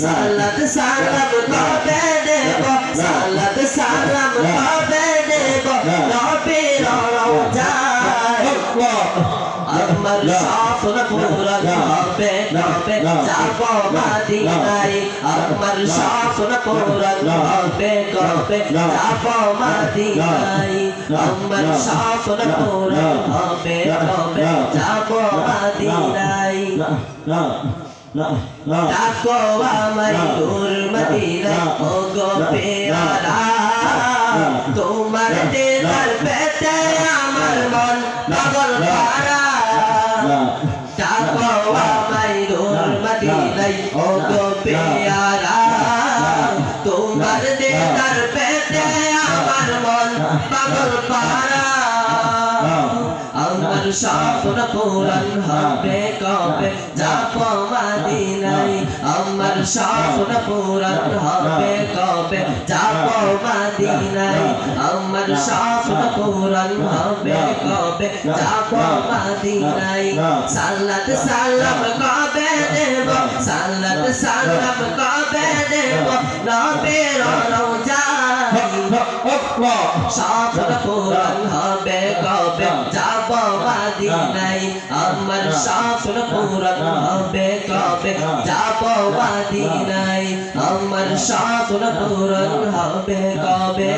সালাত সালাম কবে দেব সালাত সালাম কবে দেব নবীর রওজায় আমার স্বপ্ন পূরণ হবে কবে যাব মদিনায় আমার স্বপ্ন পূরণ হবে কবে যাব মদিনায় আমার স্বপ্ন পূরণ হবে কবে যাব মদিনায় আমার মন পাগল পারা ডাকো আমায় দূর মদিনাই ও গো পেয়ারা তোমার দিদার পেতে আমার মন পাগল পারা আমার স্বপ্ন পূরণ হবে কবে? যাব মদিনায়। আমার স্বপ্ন পূরণ হবে কবে? যাব মদিনায়। আমার স্বপ্ন পূরণ হবে কবে? যাব মদিনায়। সালাত সালাম কবে দেব? সালাত সালাম কবে দেব? নবীর স্বপ্ন পূরণ হবে কবে যাব মদিনায় আমার স্বপ্ন পূরণ হবে কবে যাব মদিনায় আমার স্বপ্ন পূরণ হবে কবে